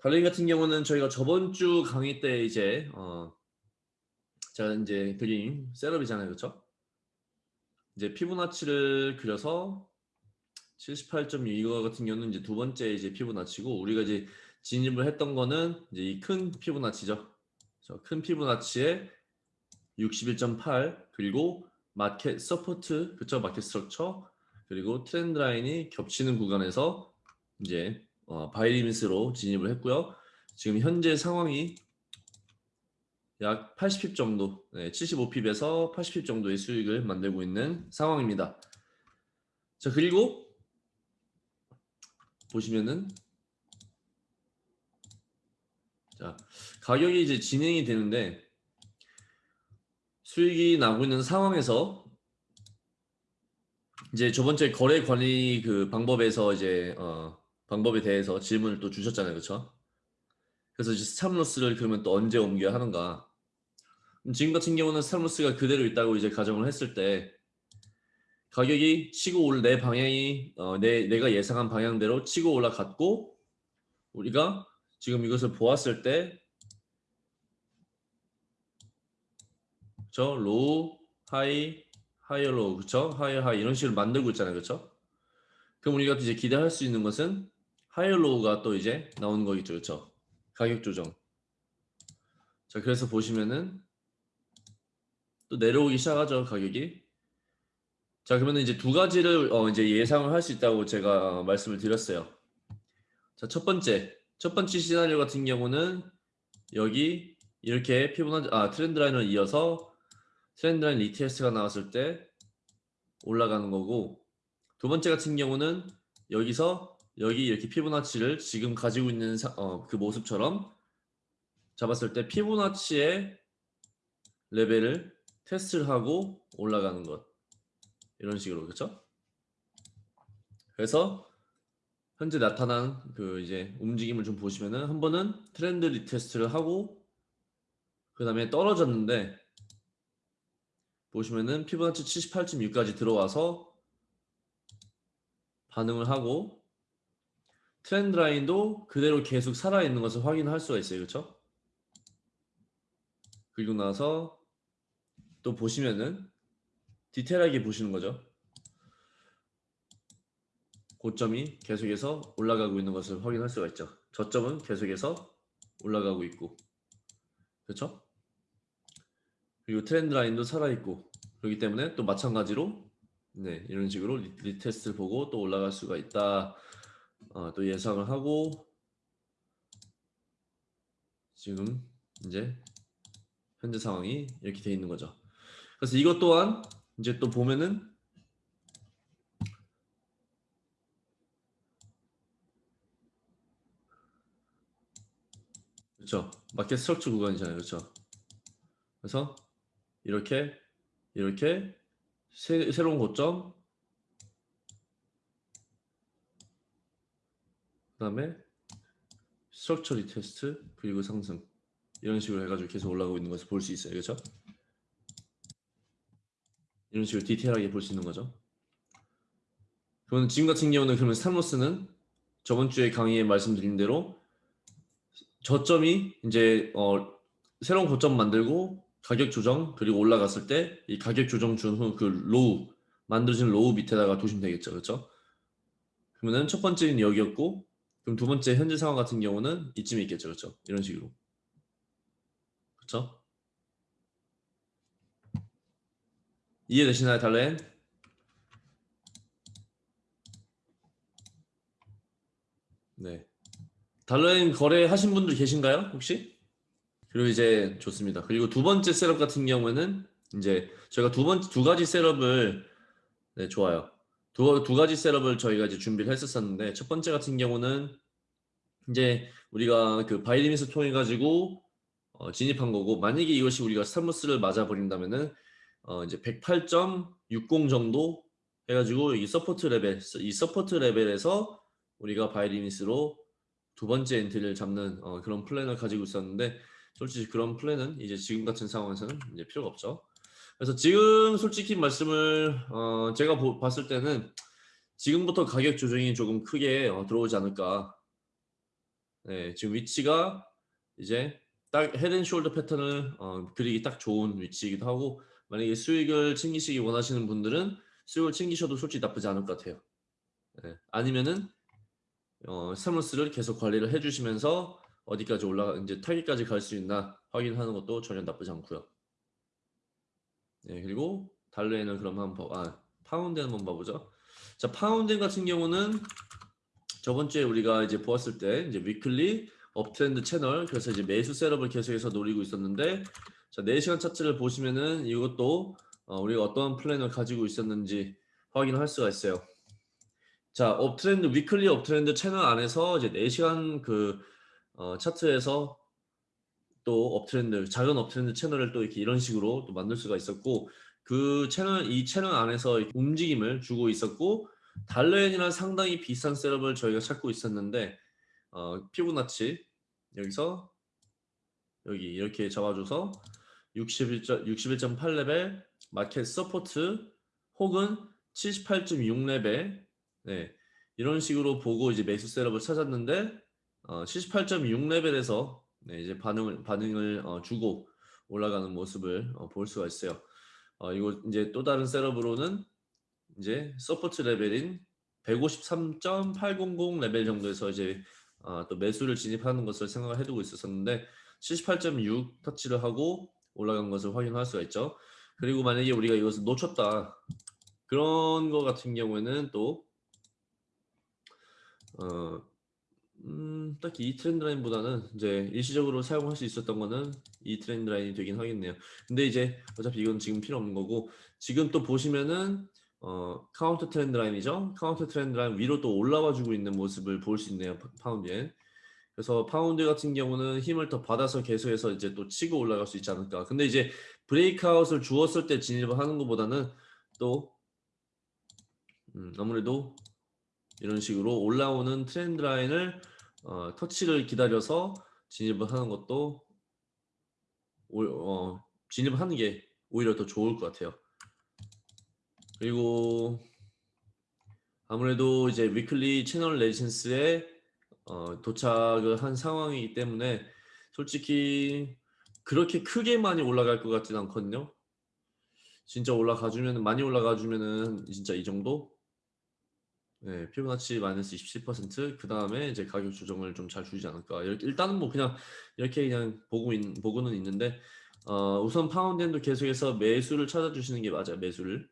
달링 같은 경우는 저희가 저번 주 강의 때 이제 어 제가 이제 그린 setup이잖아요, 그렇죠? 이제 피보나치를 그려서 78.6 이거 같은 경우는 이제 두 번째 이제 피보나치고 우리가 이제 진입을 했던 거는 이제 이 큰 피보나치죠. 큰 피보나치에 61.8 그리고 market support 그쵸 market structure 그리고 trend line이 겹치는 구간에서 이제 어, 바이리미스로 진입을 했고요. 지금 현재 상황이 약 80핍 정도, 네, 75핍에서 80핍 정도의 수익을 만들고 있는 상황입니다. 자 그리고 보시면은 자 가격이 이제 진행이 되는데 수익이 나고 있는 상황에서 이제 저번 주에 거래 관리 그 방법에서 이제 어 방법에 대해서 질문을 또 주셨잖아요, 그렇죠? 그래서 stop loss를 그러면 또 언제 옮겨야 하는가? 지금 같은 경우는 stop loss가 그대로 있다고 이제 가정을 했을 때 가격이 치고 올 내 방향이 어, 내 내가 예상한 방향대로 치고 올라갔고 우리가 지금 이것을 보았을 때저 low high higher low. 그쵸? 하이 하이. 이런 식으로 만들고 있잖아요. 그쵸? 그럼 우리가 이제 기대할 수 있는 것은 higher low가 또 이제 나오는 거겠죠. 그쵸? 가격 조정. 자 그래서 보시면은 또 내려오기 시작하죠 가격이. 자 그러면 이제 두 가지를 어 이제 예상을 할 수 있다고 제가 말씀을 드렸어요. 자 첫 번째. 첫 번째 시나리오 같은 경우는 여기 이렇게 피보나치 아 trend line을 이어서 trend line retest가 나왔을 때 올라가는 거고 두 번째 같은 경우는 여기서 여기 이렇게 피보나치를 지금 가지고 있는 사, 어, 그 모습처럼 잡았을 때 피보나치의 레벨을 테스트를 하고 올라가는 것 이런 식으로 그렇죠? 그래서 현재 나타난 그 이제 움직임을 좀 보시면은 한 번은 trend retest를 하고 그 다음에 떨어졌는데 보시면은 피보나치 78.6까지 들어와서 반응을 하고 trend line도 그대로 계속 살아있는 것을 확인할 수가 있어요. 그렇죠? 그리고 나서 또 보시면은 디테일하게 보시는 거죠. 고점이 계속해서 올라가고 있는 것을 확인할 수가 있죠. 저점은 계속해서 올라가고 있고 그렇죠? 그리고 트렌드 라인도 살아있고 그렇기 때문에 또 마찬가지로 네 이런 식으로 리, 테스트를 보고 또 올라갈 수가 있다 어, 또 예상을 하고 지금 이제 현재 상황이 이렇게 돼 있는 거죠. 그래서 이것 또한 이제 또 보면은 그렇죠. market structure 구간이잖아요. 그렇죠. 그래서 이렇게 이렇게 새, 새로운 고점 다음에 structure retest 그리고 상승 이런 식으로 해가지고 계속 올라가고 있는 것을 볼 수 있어요. 그렇죠? 이런 식으로 디테일하게 볼 수 있는 거죠. 그러면 지금 같은 경우는 그러면 stop loss는 저번 주에 강의에 말씀드린 대로 저점이 이제 어, 새로운 고점 만들고 가격 조정 그리고 올라갔을 때 이 가격 조정 준 후 그 low 만들어진 low 밑에다가 두시면 되겠죠. 그렇죠? 그러면은 첫 번째는 여기였고 그럼 두 번째 현재 상황 같은 경우는 이쯤에 있겠죠 그렇죠 이런 식으로 그렇죠 이해되시나요 달렌 네 달러엔 거래하신 분들 계신가요 혹시? 그리고 이제 좋습니다. 그리고 두 번째 셋업 같은 경우에는 이제 저희가 두 번째 두 가지 셋업을 네, 좋아요. 두, 두 가지 setup을 저희가 이제 준비를 했었었는데 첫 번째 같은 경우는 이제 우리가 그 buy limit 통해 가지고 어, 진입한 거고 만약에 이것이 우리가 stop loss를 맞아 버린다면은 어, 이제 108.60 정도 해가지고 이 support level 이 support level에서 우리가 buy limit으로 두 번째 엔트리를 잡는 어, 그런 plan을 가지고 있었는데 솔직히 그런 plan은 이제 지금 같은 상황에서는 이제 필요가 없죠. 그래서 지금 솔직히 말씀을 어 제가 보, 봤을 때는 지금부터 가격 조정이 조금 크게 어 들어오지 않을까. 네, 지금 위치가 이제 딱 head and shoulder 패턴을 어, 그리기 딱 좋은 위치이기도 하고 만약에 수익을 챙기시기 원하시는 분들은 수익을 챙기셔도 솔직히 나쁘지 않을 것 같아요. 네, 아니면은 어, stop loss를 계속 관리를 해주시면서 어디까지 올라가 이제 타깃까지 갈 수 있나 확인하는 것도 전혀 나쁘지 않고요. 네, 그리고 달러엔은 그럼 한번 아 파운드 한번 봐보죠. 자, 파운드 같은 경우는 저번 주에 우리가 이제 보았을 때 이제 weekly uptrend channel 그래서 이제 매수 setup을 계속해서 노리고 있었는데 자 4시간 차트를 보시면은 이것도 어, 우리가 어떤 plan을 가지고 있었는지 확인할 수가 있어요. 자 uptrend weekly uptrend channel 안에서 이제 4시간 그 어, 차트에서 또 uptrend 작은 uptrend channel을 또 이렇게 이런 식으로 또 만들 수가 있었고 그 채널 이 채널 안에서 움직임을 주고 있었고 달러엔이랑 상당히 비슷한 setup을 저희가 찾고 있었는데 어, 피보나치 여기서 여기 이렇게 잡아줘서 61.8레벨 market support 혹은 78.6레벨 네, 이런 식으로 보고 이제 매수 setup을 찾았는데 어, 78.6레벨에서 네, 이제 반응을 반응을 어, 주고 올라가는 모습을 어, 볼 수가 있어요. 어, 이거 이제 또 다른 setup으로는 이제 support level인 153.800 레벨 정도에서 이제 어, 또 매수를 진입하는 것을 생각을 해두고 있었는데 78.6 터치를 하고 올라간 것을 확인할 수가 있죠. 그리고 만약에 우리가 이것을 놓쳤다 그런 거 같은 경우에는 또 어, 음, 딱히 이 trend line보다는 이제 일시적으로 사용할 수 있었던 거는 이 trend line이 되긴 하겠네요. 근데 이제 어차피 이건 지금 필요 없는 거고 지금 또 보시면은 어, counter trend line이죠. counter trend line 위로 또 올라와 주고 있는 모습을 볼 수 있네요. 파운드엔. 그래서 파운드 같은 경우는 힘을 더 받아서 계속해서 이제 또 치고 올라갈 수 있지 않을까. 근데 이제 breakout을 주었을 때 진입을 하는 것보다는 또 음, 아무래도 이런 식으로 올라오는 트렌드 라인을 어, 터치를 기다려서 진입을 하는 것도 오, 어, 진입을 하는 게 오히려 더 좋을 것 같아요. 그리고 아무래도 이제 위클리 채널 레지센스에 어, 도착을 한 상황이기 때문에 솔직히 그렇게 크게 많이 올라갈 것 같진 않거든요. 진짜 올라가 주면 많이 올라가 주면은 진짜 이 정도? 네, 피부나치 마이너스 27%그 다음에 이제 가격 조정을 좀 잘 주지 않을까. 이렇게 일단은 뭐 그냥 이렇게 그냥 보고 있, 보고는 있는데 어, 우선 파운드엔도 계속해서 매수를 찾아주시는 게 맞아요 매수를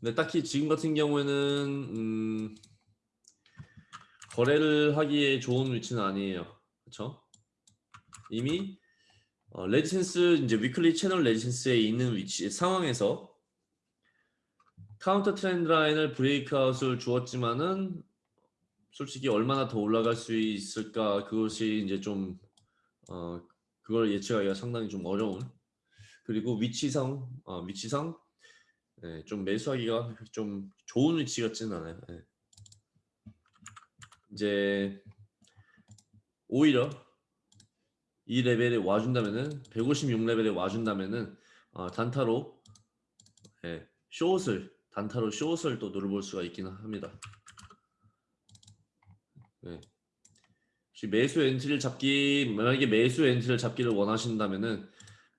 근데 딱히 지금 같은 경우에는 음, 거래를 하기에 좋은 위치는 아니에요. 그렇죠 이미 어, resistance 이제 weekly channel resistance에 있는 위치 상황에서 counter trend line을 breakout을 주었지만은 솔직히 얼마나 더 올라갈 수 있을까 그것이 이제 좀 어, 그걸 예측하기가 상당히 좀 어려운. 그리고 위치상 어, 위치상 네, 좀 매수하기가 좀 좋은 위치 같지는 않아요. 네. 이제 오히려 이 레벨에 와준다면은 156 레벨에 와준다면은 어, 단타로 네, short을 단타로 short을 또 노려볼 수가 있긴 합니다. 네. 매수 엔트리를 잡기 만약에 매수 엔트리를 잡기를 원하신다면은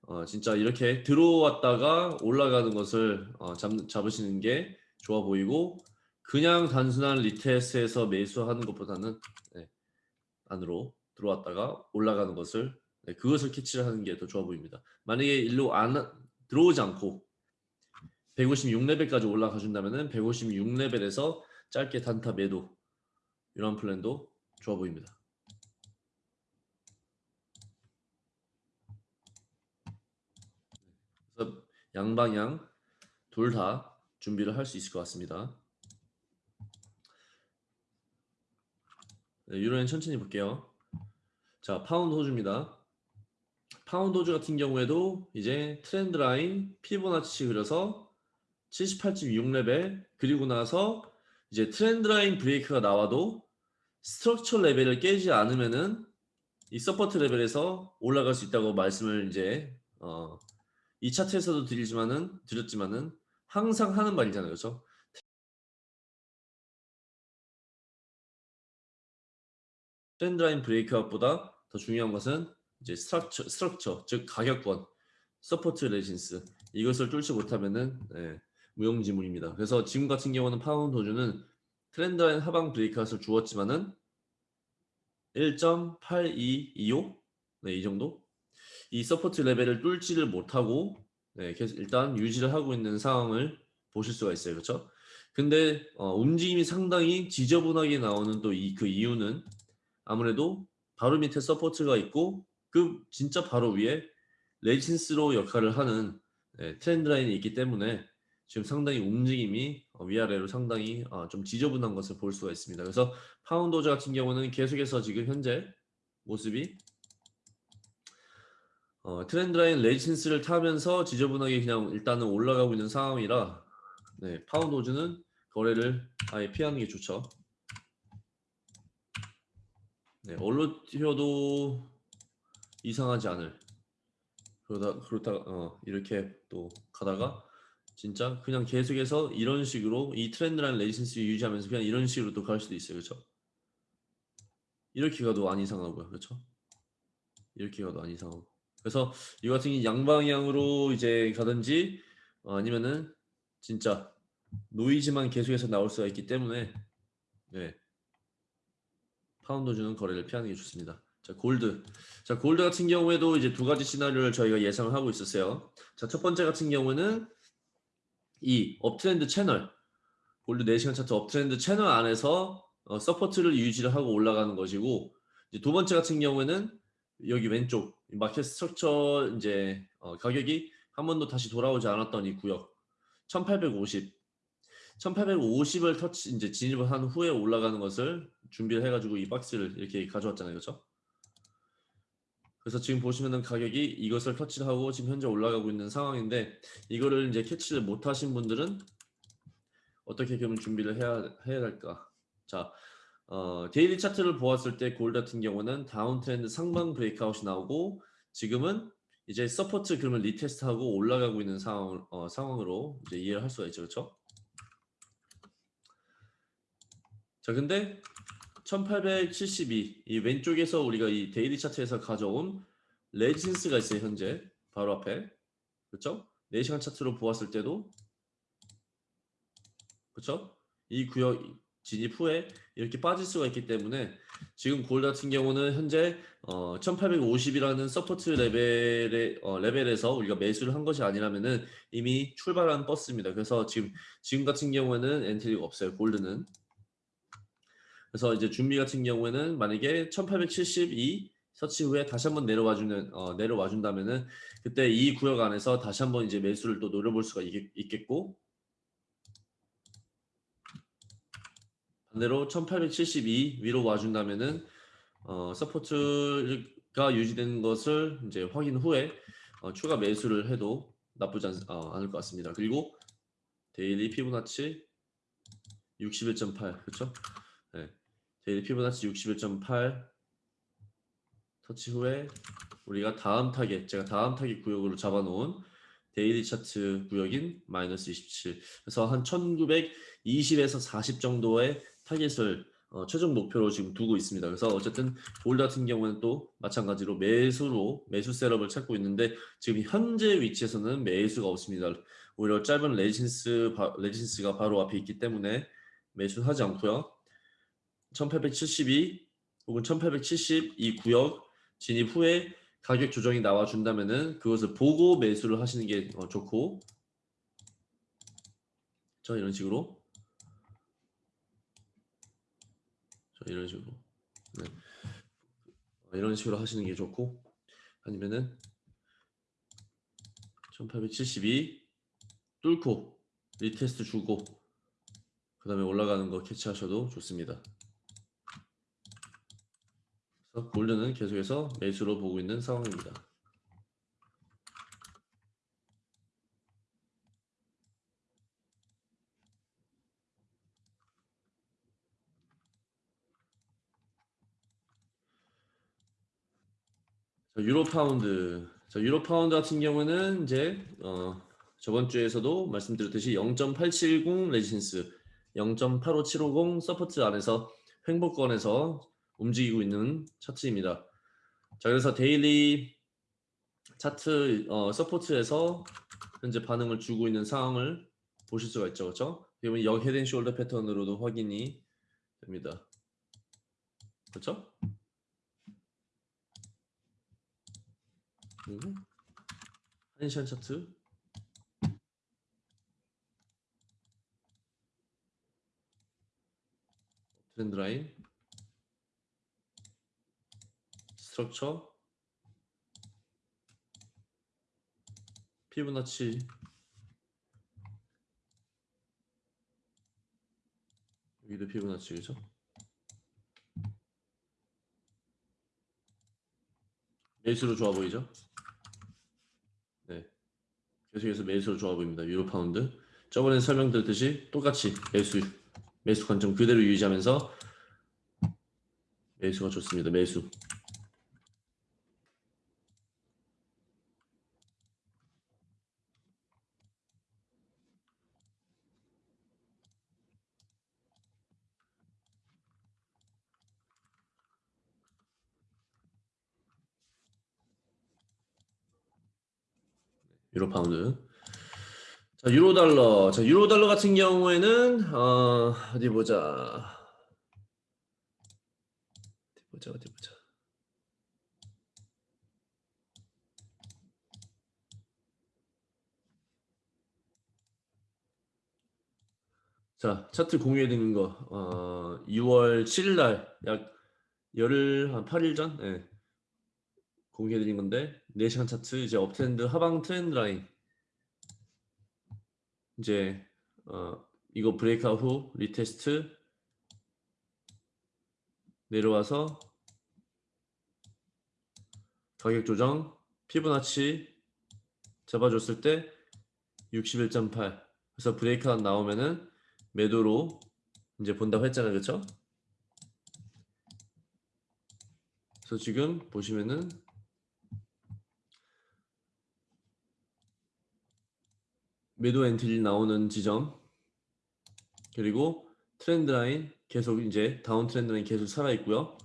어, 진짜 이렇게 들어왔다가 올라가는 것을 어, 잡, 잡으시는 게 좋아 보이고 그냥 단순한 retest에서 매수하는 것보다는 네, 안으로 들어왔다가 올라가는 것을 네, 그것을 캐치를 하는 게 더 좋아 보입니다. 만약에 일로 안 들어오지 않고 156레벨까지 올라가 준다면 156레벨에서 짧게 단타 매도 이런 plan도 좋아 보입니다. 그래서 양방향 둘 다 준비를 할 수 있을 것 같습니다. 네, 유로엔 천천히 볼게요. 자, 파운드 호주입니다. 파운드 호주 같은 경우에도 이제 trend line 피보나치 그려서 78.6레벨 그리고 나서 이제 trend line break가 나와도 structure level을 깨지 않으면은 이 support level에서 올라갈 수 있다고 말씀을 이제 어, 이 차트에서도 드리지만은 드렸지만은 항상 하는 말이잖아요, 그렇죠? trend line breakout보다 더 중요한 것은 이제 structure, structure 즉 가격권, support resistance 이것을 뚫지 못하면은 예, 무용지물입니다. 그래서 지금 같은 경우는 파운드 호주는 trend line 하방 breakout을 주었지만은 1.8225 네, 이 정도 이 support level을 뚫지를 못하고 네, 계속 일단 유지를 하고 있는 상황을 보실 수가 있어요. 그렇죠? 근데 어, 움직임이 상당히 지저분하게 나오는 또 이 그 이유는 아무래도 바로 밑에 support가 있고 그 진짜 바로 위에 레지스로 역할을 하는 네, trend line이 있기 때문에 지금 상당히 움직임이 어, 위아래로 상당히 어, 좀 지저분한 것을 볼 수가 있습니다. 그래서 파운드 호주 같은 경우는 계속해서 지금 현재 모습이 어, trend line resistance를 타면서 지저분하게 그냥 일단은 올라가고 있는 상황이라 네, 파운드 호주는 거래를 아예 피하는 게 좋죠. 네, 어디로 튀어도 이상하지 않을. 그러다 그렇다 어, 이렇게 또 가다가 진짜 그냥 계속해서 이런 식으로 이 trend line resistance 유지하면서 그냥 이런 식으로 또 갈 수도 있어요, 그렇죠? 이렇게 가도 안 이상하고요, 그렇죠? 이렇게 가도 안 이상하고. 그래서 이 같은 양방향으로 이제 가든지 어, 아니면은 진짜 노이즈만 계속해서 나올 수가 있기 때문에 네. 파운드 호주는 거래를 피하는 게 좋습니다. 자, 골드. 자, 골드 같은 경우에도 이제 두 가지 시나리오를 저희가 예상을 하고 있었어요. 자, 첫 번째 같은 경우는 이 uptrend channel 골드 4시간 차트 uptrend channel 안에서 어, support를 유지를 하고 올라가는 것이고 두 번째 같은 경우에는 여기 왼쪽 market structure 이제 어, 가격이 한 번도 다시 돌아오지 않았던 이 구역. 1850 1850을 터치 이제 진입을 한 후에 올라가는 것을 준비를 해가지고 이 박스를 이렇게 가져왔잖아요. 그렇죠 그래서 지금 보시면은 가격이 이것을 터치를 하고 지금 현재 올라가고 있는 상황인데 이거를 이제 캐치를 못 하신 분들은 어떻게 그럼 준비를 해야 해야 할까? 자, 어, daily chart를 보았을 때 골드 같은 경우는 downtrend 상방 breakout이 나오고 지금은 이제 support 그러면 retest하고 올라가고 있는 상황 어, 상황으로 이제 이해를 할 수가 있죠, 그렇죠? 자, 근데 1872. 이 왼쪽에서 우리가 이 daily chart에서 가져온 resistance가 있어요. 현재 바로 앞에. 그렇죠? 4시간 차트로 보았을 때도 그렇죠? 이 구역 진입 후에 이렇게 빠질 수가 있기 때문에 지금 골드 같은 경우는 현재 어, 1850이라는 support level의 어, 레벨에서 우리가 매수를 한 것이 아니라면은 이미 출발한 버스입니다. 그래서 지금 지금 같은 경우에는 엔트리가 없어요. 골드는 그래서 이제 준비 같은 경우에는 만약에 1872 터치 후에 다시 한번 내려와 주는 어, 내려와 준다면은 그때 이 구역 안에서 다시 한번 이제 매수를 또 노려볼 수가 있, 겠고 반대로 1872 위로 와 준다면은 어, support가 유지되는 것을 이제 확인 후에 어, 추가 매수를 해도 나쁘지 않, 어, 않을 것 같습니다. 그리고 daily 피보나치 61.8 그렇죠? 네. daily 피보나치 61.8 터치 후에 우리가 다음 타겟 제가 다음 타겟 구역으로 잡아놓은 daily chart 구역인 마이너스 27 그래서 한 1920에서 40 정도의 타겟을 어, 최종 목표로 지금 두고 있습니다. 그래서 어쨌든 골드 같은 경우는 또 마찬가지로 매수로 매수 setup을 찾고 있는데 지금 현재 위치에서는 매수가 없습니다. 오히려 짧은 resistance resistance가 바로 앞에 있기 때문에 매수하지 않고요. 1872 혹은 1872 구역 진입 후에 가격 조정이 나와 준다면은 그것을 보고 매수를 하시는 게 어, 좋고 자 이런 식으로 자 이런 식으로 네. 어, 이런 식으로 하시는 게 좋고 아니면은 1872 뚫고 retest 주고 그 다음에 올라가는 거 캐치하셔도 좋습니다. 골드는 계속해서 매수로 보고 있는 상황입니다. 유로 파운드. 자, 유로 파운드 같은 경우는 이제 어, 저번 주에서도 말씀드렸듯이 0.870 resistance, 0.85750 support 안에서 횡보권에서 움직이고 있는 차트입니다. 자, 그래서 daily chart 어, support에서 현재 반응을 주고 있는 상황을 보실 수가 있죠, 그렇죠? 그러면 역 head and shoulder pattern으로도 확인이 됩니다. 그렇죠? 그리고 한시간 차트. 트렌드 라인. 스트럭처. 피부나치. 여기도 피보나치 그죠? 매수로 좋아 보이죠? 네. 계속해서 매수로 좋아 보입니다. 유로 파운드. 저번에 설명드렸듯이 똑같이 매수 매수 관점 그대로 유지하면서 매수가 좋습니다. 매수. 유로 파운드. 자, 유로 달러. 자, 유로 달러 같은 경우에는 어, 어디 보자. 어디 보자. 어디 보자. 자, 차트 공유해 드리는 거. 어, 2월 7일 날 약 열흘 한 8일 전 예. 공유해 드린 건데 4시간 차트 이제 uptrend 하방 trend line. 이제 어, 이거 breakout 후 retest. 내려와서 가격 조정 피보나치 잡아줬을 때 61.8 그래서 breakout 나오면은 매도로 이제 본다고 했잖아요. 그쵸? 그래서 지금 보시면은 매도 entry 나오는 지점 그리고 trend line 계속 이제 downtrend line 계속 살아 있고요.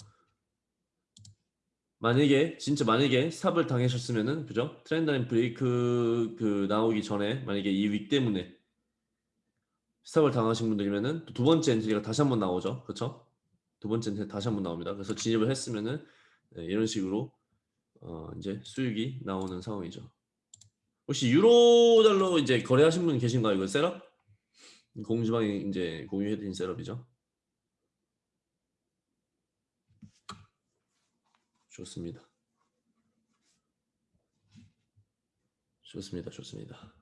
만약에 진짜 만약에 stop을 당하셨으면은 그죠? trend line break 그 나오기 전에 만약에 이 wick 때문에 stop을 당하신 분들이면은 두 번째 entry가 다시 한번 나오죠. 그렇죠? 두 번째 entry 다시 한번 나옵니다. 그래서 진입을 했으면은 네, 이런 식으로 어 이제 수익이 나오는 상황이죠. 혹시 유로 달러 이제 거래하신 분 계신가요? 이거 setup? 공지방에 이제 공유해드린 setup이죠. 좋습니다. 좋습니다. 좋습니다.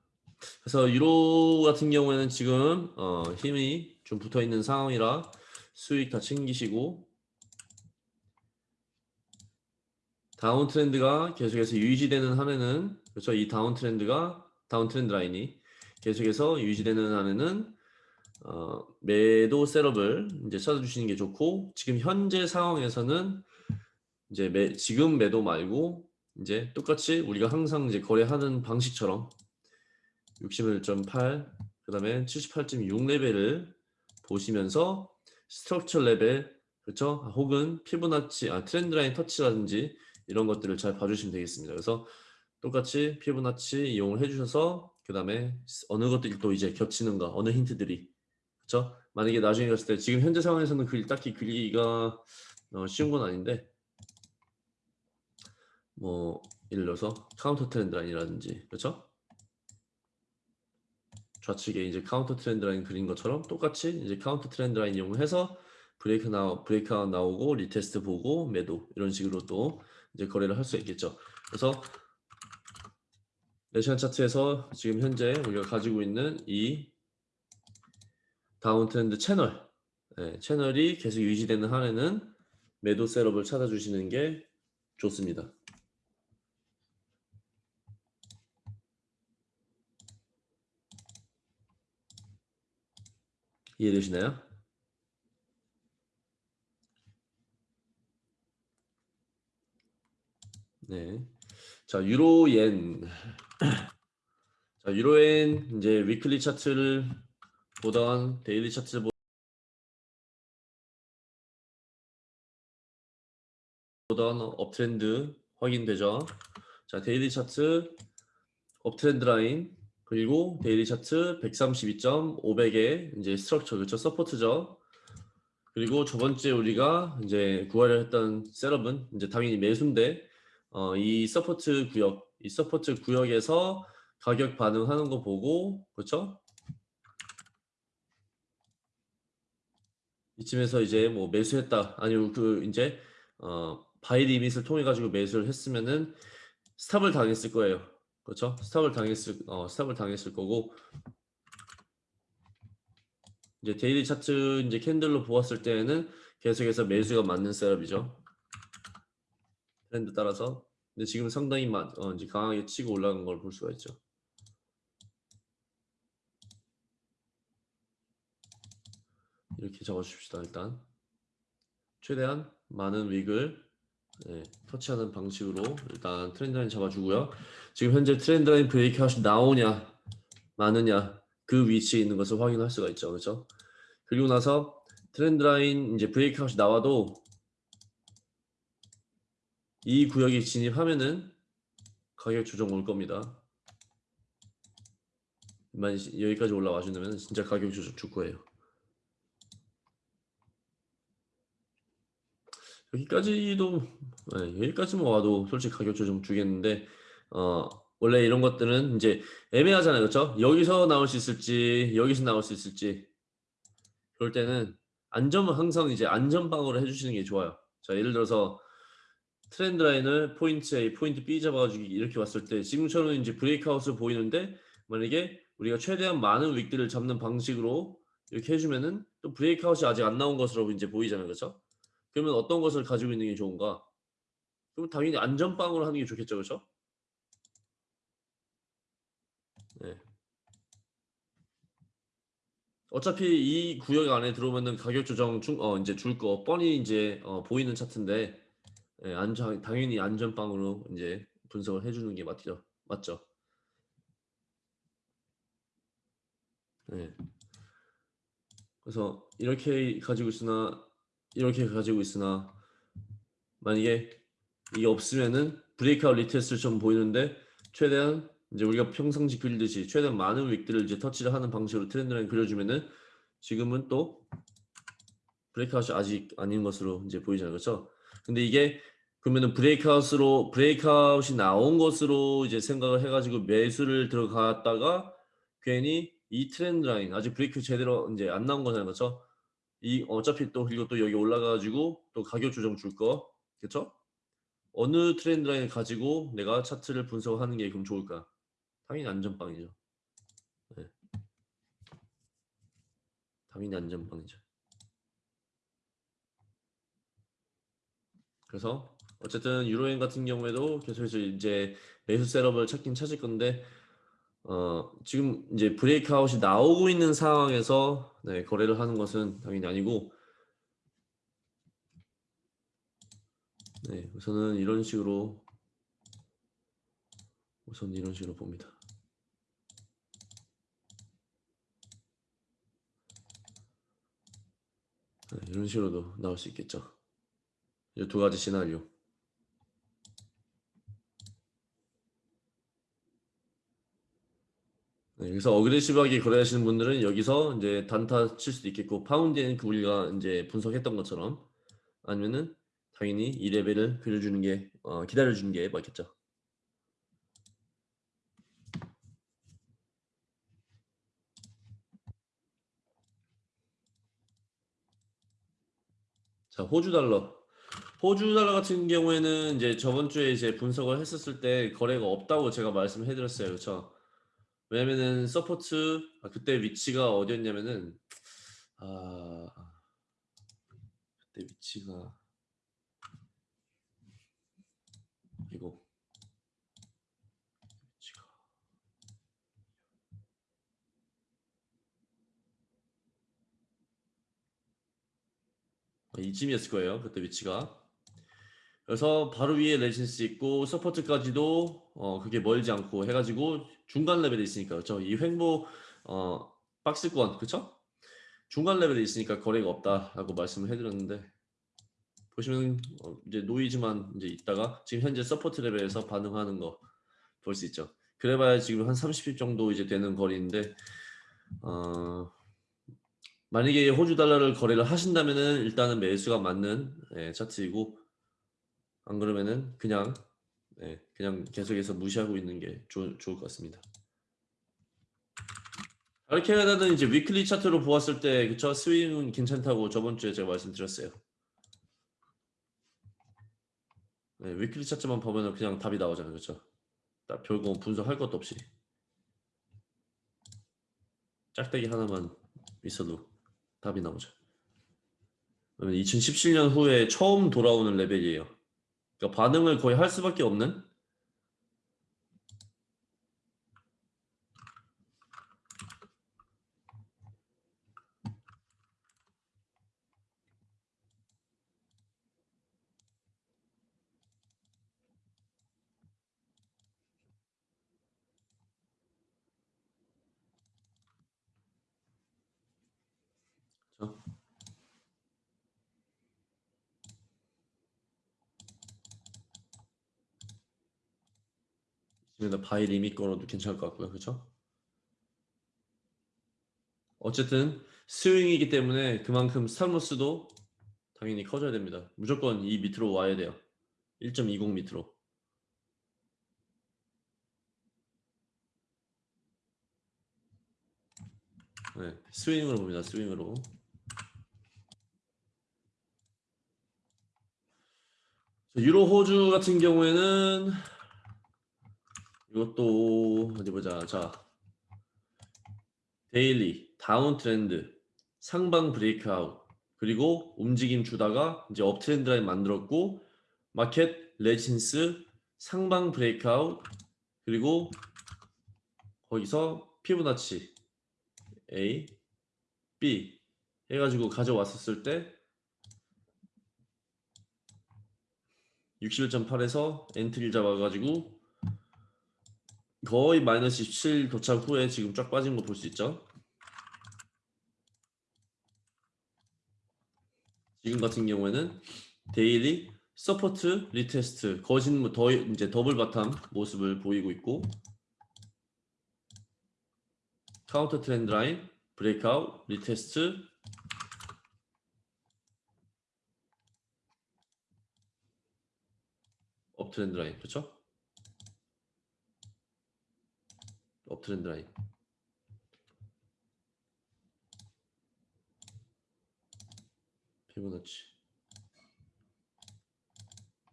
그래서 유로 같은 경우에는 지금 어, 힘이 좀 붙어 있는 상황이라 수익 다 챙기시고 다운 트렌드가 계속해서 유지되는 한에는 그렇죠. 이 다운 트렌드가 다운 트렌드 라인이 계속해서 유지되는 한에는 어, 매도 셋업을 이제 찾아주시는 게 좋고 지금 현재 상황에서는 이제 매, 지금 매도 말고 이제 똑같이 우리가 항상 이제 거래하는 방식처럼 61.8 그다음에 78.6 레벨을 보시면서 structure 레벨 그렇죠 혹은 피보나치 아 trend line 터치라든지 이런 것들을 잘 봐주시면 되겠습니다. 그래서 똑같이 피보나치 이용을 해주셔서 그 다음에 어느 것들이 또 이제 겹치는가 어느 힌트들이 그렇죠? 만약에 나중에 갔을 때 지금 현재 상황에서는 그 딱히 그리기가 어, 쉬운 건 아닌데 뭐 예를 들어서 counter trend line이라든지 그렇죠? 좌측에 이제 counter trend line 그린 것처럼 똑같이 이제 counter trend line 이용해서 브레이크 나 breakout 나오고 retest 보고 매도 이런 식으로 또 이제 거래를 할 수 있겠죠. 그래서 네 시간 차트에서 지금 현재 우리가 가지고 있는 이 downtrend 채널 네, 채널이 계속 유지되는 한에는 매도 setup을 찾아주시는 게 좋습니다. 이해되시나요? 네. 자, 유로엔. 자, 유로엔 이제 weekly 차트를 보던 daily 차트를 보던 uptrend 확인되죠. 자, daily 차트 uptrend line 그리고 daily 차트 132.500의 이제 structure 그렇죠? support죠. 그리고 저번 주에 우리가 이제 구하려 했던 setup은 이제 당연히 매수인데 어, 이 support 구역, 이 support 구역에서 가격 반응하는 거 보고 그렇죠? 이쯤에서 이제 뭐 매수했다 아니면 그 이제 어, buy limit을 통해 가지고 매수를 했으면은 stop을 당했을 거예요. 그렇죠? stop을 당했을 어, stop을 당했을 거고 이제 daily 차트 이제 candle로 보았을 때에는 계속해서 매수가 맞는 setup이죠. 트렌드 따라서 근데 지금 상당히 마, 어, 이제 강하게 치고 올라간 걸 볼 수가 있죠. 이렇게 적어줍시다 일단 최대한 많은 wick을 네, 터치하는 방식으로 일단 trend line 잡아주고요. 지금 현재 trend line breakout이 나오냐 마느냐 그 위치에 있는 것을 확인할 수가 있죠. 그렇죠? 그리고 나서 trend line 이제 breakout이 나와도 이 구역에 진입하면은 가격 조정 올 겁니다. 만 여기까지 올라와 준다면 진짜 가격 조정 줄 거예요. 여기까지도 네, 여기까지만 와도 솔직히 가격 조정 주겠는데 어 원래 이런 것들은 이제 애매하잖아요 그렇죠 여기서 나올 수 있을지 여기서 나올 수 있을지 그럴 때는 안전은 항상 이제 안전방어를 해주시는 게 좋아요 자 예를 들어서 트렌드 라인을 포인트 A, 포인트 B 잡아가지고 이렇게 왔을 때 지금처럼 이제 브레이크아웃을 보이는데 만약에 우리가 최대한 많은 윅들을 잡는 방식으로 이렇게 해주면은 또 브레이크아웃이 아직 안 나온 것으로 이제 보이잖아요 그렇죠 그러면 어떤 것을 가지고 있는 게 좋은가? 그럼 당연히 안전빵으로 하는 게 좋겠죠, 그렇죠? 네. 어차피 이 구역 안에 들어오면은 가격 조정 중, 어, 이제 줄 거 뻔히 이제 어, 보이는 차트인데 예, 안전 당연히 안전빵으로 이제 분석을 해주는 게 맞죠, 맞죠? 네. 그래서 이렇게 가지고 있으나 이렇게 가지고 있으나 만약에 이게 없으면은 breakout retest를 좀 보이는데 최대한 이제 우리가 평상시 그리듯이 최대한 많은 wick들을 이제 터치를 하는 방식으로 trend line 그려주면은 지금은 또 breakout이 아직 아닌 것으로 이제 보이잖아요 그렇죠 근데 이게 그러면은 breakout으로 breakout이 나온 것으로 이제 생각을 해가지고 매수를 들어갔다가 괜히 이 트렌드 라인 아직 브레이크 제대로 이제 안 나온 거잖아요 그렇죠 이 어차피 또 그리고 또 여기 올라가가지고 또 가격 조정 줄 거, 그렇죠? 어느 트렌드 라인을 가지고 내가 차트를 분석하는 게 그럼 좋을까? 당연히 안전빵이죠. 네. 당연히 안전빵이죠. 그래서 어쨌든 유로엔 같은 경우에도 계속해서 이제 매수 셋업을 찾긴 찾을 건데 어, 지금 이제 브레이크아웃이 나오고 있는 상황에서 네, 거래를 하는 것은 당연히 아니고 네, 우선은 이런 식으로 우선 이런 식으로 봅니다. 네, 이런 식으로도 나올 수 있겠죠. 이 두 가지 시나리오. 네, 그래서 어그레시브하게 거래하시는 분들은 여기서 이제 단타 칠 수도 있겠고 파운드엔 그 우리가 이제 분석했던 것처럼 아니면은 당연히 이 레벨을 그려주는 게 어, 기다려주는 게 맞겠죠. 자 호주 달러. 호주 달러 같은 경우에는 이제 저번 주에 이제 분석을 했었을 때 거래가 없다고 제가 말씀을 해드렸어요. 그렇죠 왜냐면은 support 아, 그때 위치가 어디였냐면은 아 그때 위치가 이거. 위치가. 아, 이쯤이었을 거예요 그때 위치가. 그래서 바로 위에 resistance 있고 support까지도 어 그게 멀지 않고 해가지고 중간 레벨에 있으니까 그렇죠 이 횡보 어 박스권 그렇죠 중간 레벨에 있으니까 거래가 없다라고 말씀을 해드렸는데 보시면 어, 이제 노이즈만 이제 있다가 지금 현재 support level에서 반응하는 거 볼 수 있죠. 그래봐야 지금 한 30 pip 정도 이제 되는 거리인데 어, 만약에 호주 달러를 거래를 하신다면은 일단은 매수가 맞는 예, 차트이고 안 그러면은 그냥 예, 그냥 계속해서 무시하고 있는 게 좋, 좋을 것 같습니다. 달러 캐나다는 이제 weekly 차트로 보았을 때 그쵸 스윙은 괜찮다고 저번 주에 제가 말씀드렸어요. 네, weekly 차트만 보면은 그냥 답이 나오잖아요, 그렇죠? 딱 별거 분석할 것도 없이 짝대기 하나만 있어도 답이 나오죠. 2017년 후에 처음 돌아오는 레벨이에요. 그러니까 반응을 거의 할 수밖에 없는 지금 buy limit 걸어도 괜찮을 것 같고요, 그렇죠? 어쨌든 스윙이기 때문에 그만큼 stop loss도 당연히 커져야 됩니다. 무조건 이 밑으로 와야 돼요. 1.20 밑으로. 네, 스윙으로 봅니다. 스윙으로. 유로 호주 같은 경우에는 이것도 어디 보자. 자, daily down trend 상방 breakout 그리고 움직임 주다가 이제 up trend line 만들었고 market resistance 상방 breakout 그리고 거기서 피보나치 A, B 해가지고 가져왔었을 때 61.8에서 entry를 잡아가지고 거의 마이너스 17 도착 후에 지금 쫙 빠진 거 볼 수 있죠. 지금 같은 경우에는 daily support retest 거진 더 이제 double bottom 모습을 보이고 있고 counter trend line breakout retest up trend line 그렇죠? up trend line. 피보나치.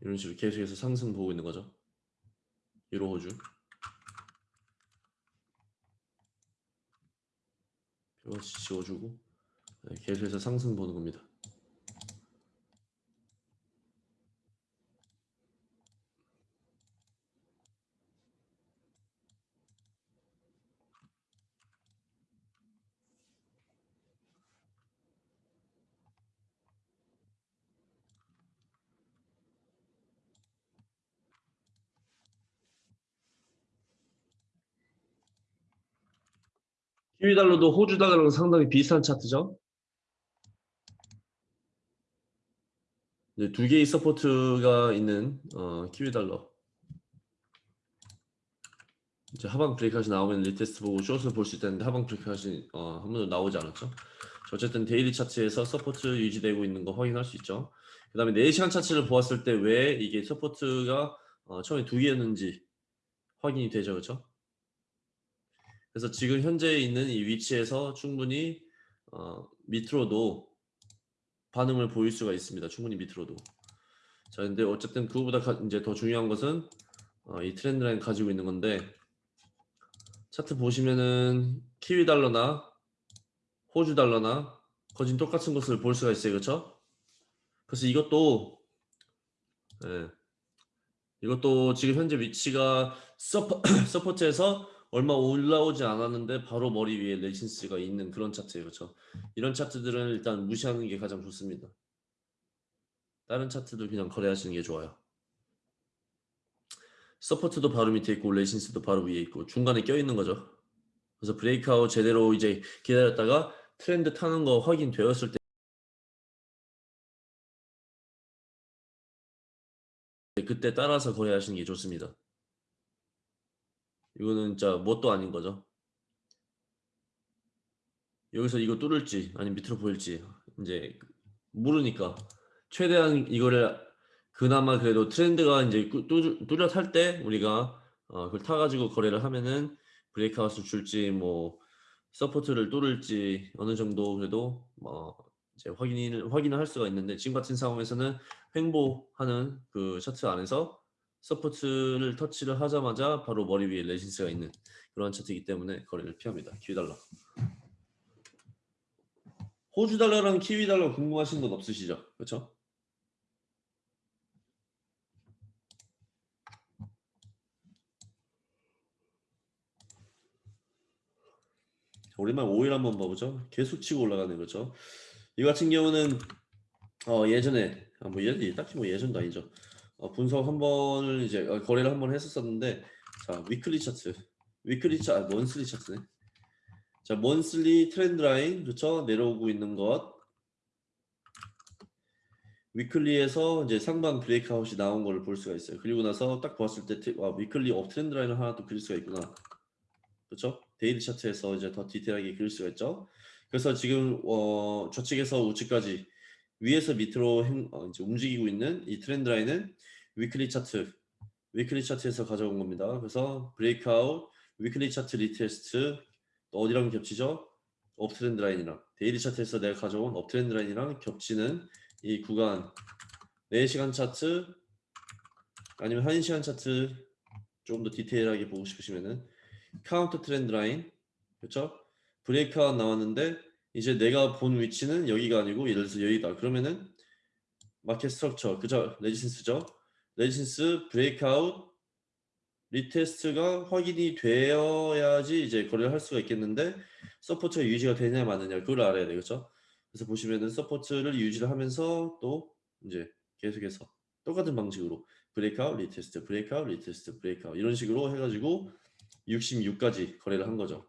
이런 식으로 계속해서 상승 보고 있는 거죠. 유로 호주 피보나치 지워주고 네, 계속해서 상승 보는 겁니다 키위 달러도 호주 달러랑 상당히 비슷한 차트죠. 두 개의 support가 있는 어, 키위 달러. 이제 하방 break까지 나오면 retest 보고 숏을 볼 수 있다는데 하방 break까지 어, 한 번도 나오지 않았죠. 어쨌든 daily 차트에서 support 유지되고 있는 거 확인할 수 있죠. 그 다음에 4시간 차트를 보았을 때 왜 이게 support가 어, 처음에 두 개였는지 확인이 되죠. 그렇죠? 그래서 지금 현재 있는 이 위치에서 충분히 어, 밑으로도 반응을 보일 수가 있습니다. 충분히 밑으로도. 자, 근데 어쨌든 그거보다 가, 이제 더 중요한 것은 어, 이 트렌드 라인 가지고 있는 건데 차트 보시면은 키위 달러나 호주 달러나 거진 똑같은 것을 볼 수가 있어요. 그렇죠? 그래서 이것도 예, 이것도 지금 현재 위치가 suppo-, support에서 얼마 올라오지 않았는데 바로 머리 위에 resistance가 있는 그런 차트예요. 그렇죠? 이런 차트들은 일단 무시하는 게 가장 좋습니다. 다른 차트도 그냥 거래하시는 게 좋아요. support도 바로 밑에 있고 resistance도 바로 위에 있고 중간에 껴 있는 거죠. 그래서 breakout 제대로 이제 기다렸다가 트렌드 타는 거 확인되었을 때때 그때 따라서 거래하시는 게 좋습니다. 이거는 진짜 뭣도 아닌 거죠. 여기서 이거 뚫을지 아니면 밑으로 꼬일지 이제 모르니까 최대한 이거를 그나마 그래도 trend가 이제 뚜- 뚜렷할 때 우리가 어, 그걸 타가지고 거래를 하면은 breakout을 줄지 뭐 support를 뚫을지 어느 정도 그래도 뭐 이제 확인을 확인을 할 수가 있는데 지금 같은 상황에서는 횡보하는 그 차트 안에서 support를 터치를 하자마자 바로 머리 위에 resistance가 있는 그런 차트이기 때문에 거래를 피합니다. 키위 달러. 호주 달러랑 키위 달러 궁금하신 건 없으시죠? 그렇죠? 오랜만에 오일 한번 봐보죠. 계속 치고 올라가는 거죠. 이 같은 경우는 어, 예전에 아, 뭐 예전 딱히 뭐 예전도 아니죠. 어, 분석 한 번을 이제 어, 거래를 한 번 했었었는데 자 weekly 차트, weekly 차트, 아, monthly 차트네. 자 monthly trend line 그렇죠 내려오고 있는 것. weekly에서 이제 상방 breakout이 나온 걸 볼 수가 있어요. 그리고 나서 딱 보았을 때 와, weekly up trend line을 하나 또 그릴 수가 있구나. 그렇죠? daily 차트에서 이제 더 디테일하게 그릴 수가 있죠. 그래서 지금 어, 좌측에서 우측까지 위에서 밑으로 행, 어, 이제 움직이고 있는 이 trend line은 weekly 차트, weekly 차트에서 가져온 겁니다. 그래서 breakout, weekly 차트 retest 또 어디랑 겹치죠? up trend line이랑 daily 차트에서 내가 가져온 up trend line이랑 겹치는 이 구간 4시간 차트 아니면 1시간 차트 좀더 디테일하게 보고 싶으시면은 counter trend line 그렇죠? breakout 나왔는데 이제 내가 본 위치는 여기가 아니고 예를 들어서 여기다 그러면은 market structure 그죠? resistance죠? resistance breakout retest가 확인이 되어야지 이제 거래를 할 수가 있겠는데 support가 유지가 되냐 마느냐 그걸 알아야 되겠죠? 그래서 보시면은 support를 유지를 하면서 또 이제 계속해서 똑같은 방식으로 breakout retest breakout retest breakout 이런 식으로 해가지고 66까지 거래를 한 거죠.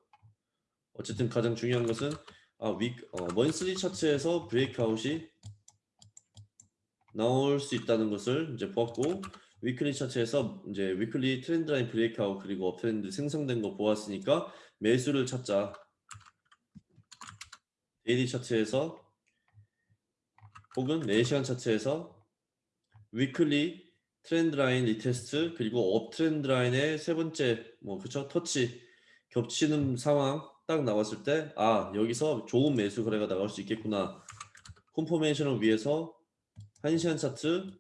어쨌든 가장 중요한 것은 아, 위, 어, monthly 차트에서 breakout이 나올 수 있다는 것을 이제 보았고 weekly 차트에서 이제 weekly trend line breakout 그리고 uptrend 생성된 거 보았으니까 매수를 찾자. daily 차트에서 혹은 4시간 차트에서 weekly trend line retest 그리고 uptrend line의 세 번째 뭐 그쵸 터치 겹치는 상황 딱 나왔을 때 아 여기서 좋은 매수 거래가 나올 수 있겠구나 confirmation을 위해서 1시간 차트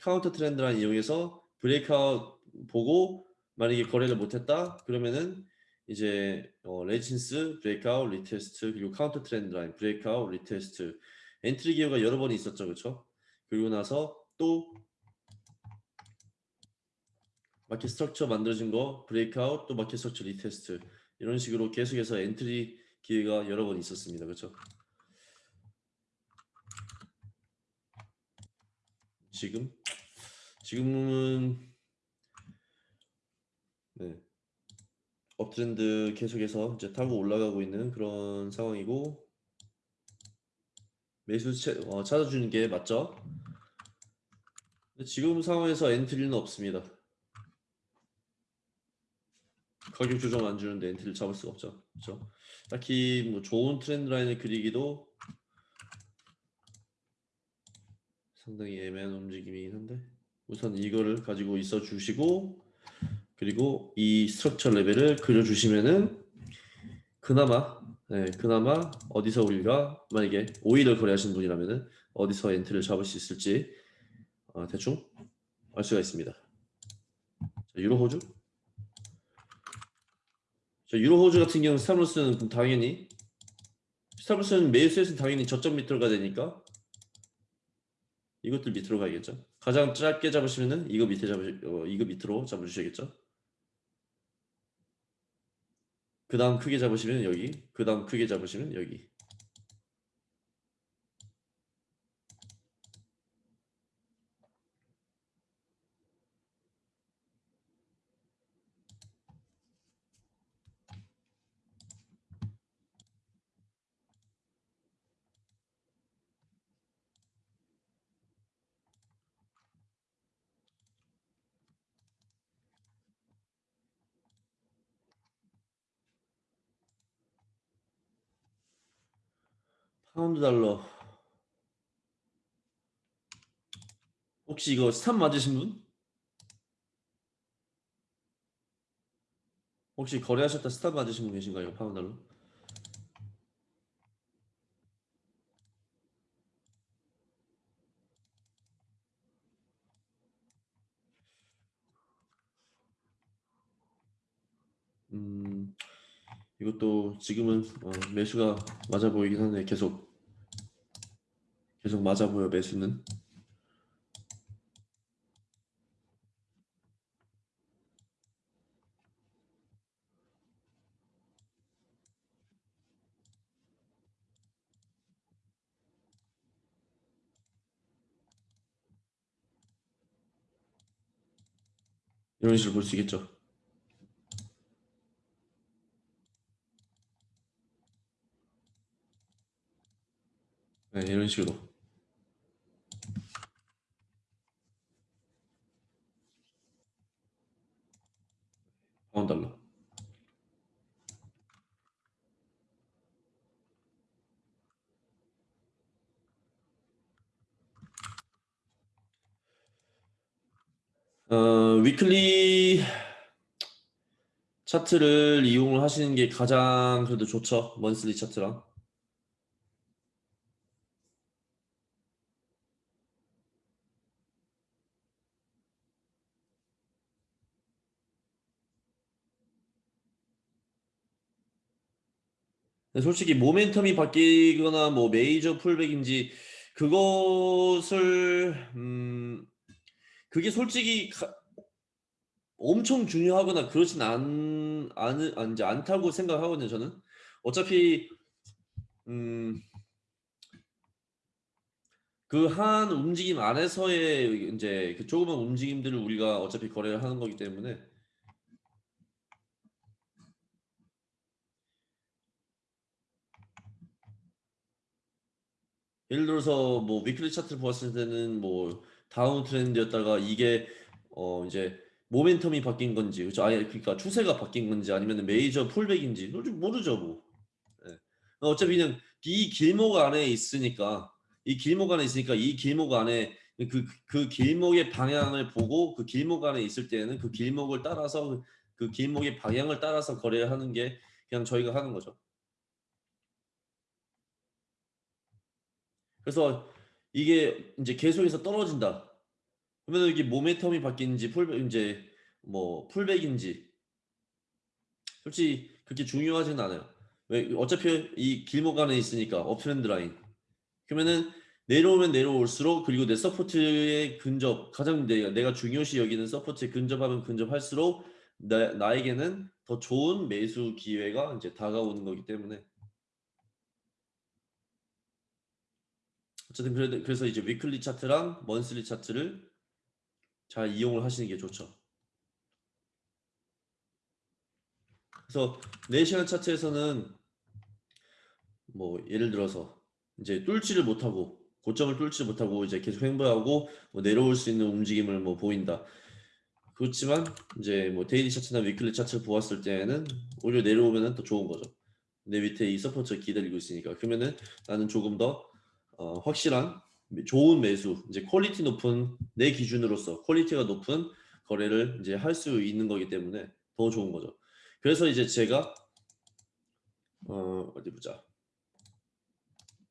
counter trend line 이용해서 breakout 보고 만약에 거래를 못했다 그러면은 이제 어, resistance breakout retest 그리고 counter trend line breakout retest. entry 기회가 여러 번이 있었죠 그렇죠 그리고 나서 또 market structure 만들어진 거 breakout 또 market structure retest. 이런 식으로 계속해서 entry 기회가 여러 번 있었습니다 그렇죠 지금 지금은 네 uptrend 계속해서 이제 타고 올라가고 있는 그런 상황이고 매수 채, 어, 찾아주는 게 맞죠? 지금 상황에서 entry는 없습니다. 가격 조정 안 주는데 entry를 잡을 수가 없죠. 그렇죠? 딱히 뭐 좋은 trend line을 그리기도 상당히 애매한 움직임이긴 한데 우선 이거를 가지고 있어 주시고 그리고 이 structure level을 그려주시면은 그나마 네, 그나마 어디서 우리가 만약에 오일을 거래하시는 분이라면은 어디서 entry를 잡을 수 있을지 어, 대충 알 수가 있습니다. 자, 유로 호주 자, 유로 호주 같은 경우는 stop loss는 당연히 stop loss는 매수에서는 당연히 저점 밑으로 가야 되니까 이것들 밑으로 가야겠죠. 가장 짧게 잡으시면은 이거 밑에 잡으 어, 이거 밑으로 잡으셔야겠죠. 그 다음 크게 잡으시면 여기 그 다음 크게 잡으시면 여기 파운드 달러. 혹시 이거 스탑 맞으신 분? 혹시 거래하셨다 스탑 맞으신 분 계신가요? 파운드 달러? 음, 이것도 지금은 어, 매수가 맞아 보이긴 하네. 계속 계속 맞아 보여 매수는. 이런 식으로 볼 수 있겠죠. 네, 이런 식으로. 파운드 달러. 어, 위클리 차트를 이용을 하시는 게 가장 그래도 좋죠. 먼슬리 차트랑. 솔직히 모멘텀이 바뀌거나 뭐 메이저 풀백인지 그것을 음 그게 솔직히 가- 엄청 중요하거나 그렇진 않, 않, 안, 이제 않다고 생각하거든요, 저는. 어차피, 음, 그 한 움직임 안에서의 이제 그 조그만 움직임들을 우리가 어차피 거래를 하는 거기 때문에 예를 들어서 뭐 weekly 차트를 보았을 때는 뭐 downtrend였다가 이게 어 이제 모멘텀이 바뀐 건지 그죠? 아예 그러니까 추세가 바뀐 건지 아니면 major pullback인지 솔직히 모르죠 뭐. 예. 어차피 그냥 이 길목 안에 있으니까 이 길목 안에 있으니까 이 길목 안에 그, 그 길목의 방향을 보고 그 길목 안에 있을 때는 그 길목을 따라서 그 길목의 방향을 따라서 거래를 하는 게 그냥 저희가 하는 거죠. 그래서 이게 이제 계속해서 떨어진다. 그러면 이게 모멘텀이 바뀌는지 pullback 이제 뭐 pullback인지 솔직히 그렇게 중요하진 않아요. 왜 어차피 이 길목 안에 있으니까 uptrend line. 그러면은 내려오면 내려올수록 그리고 내 support에 근접 가장 내가, 내가 중요시 여기는 support에 근접하면 근접할수록 나, 나에게는 더 좋은 매수 기회가 이제 다가오는 거기 때문에 어쨌든 그래, 그래서 이제 위클리 차트랑 먼슬리 차트를 잘 이용을 하시는 게 좋죠. 그래서 4시간 차트에서는 뭐 예를 들어서 이제 뚫지를 못하고 고점을 뚫지 못하고 이제 계속 횡보하고 뭐 내려올 수 있는 움직임을 뭐 보인다. 그렇지만 이제 뭐 daily 차트나 weekly 차트를 보았을 때는 오히려 내려오면은 더 좋은 거죠. 내 밑에 이 support가 기다리고 있으니까 그러면은 나는 조금 더 어, 확실한 좋은 매수 이제 quality 높은 내 기준으로서 quality가 높은 거래를 이제 할 수 있는 거기 때문에 더 좋은 거죠. 그래서 이제 제가 어 어디 보자.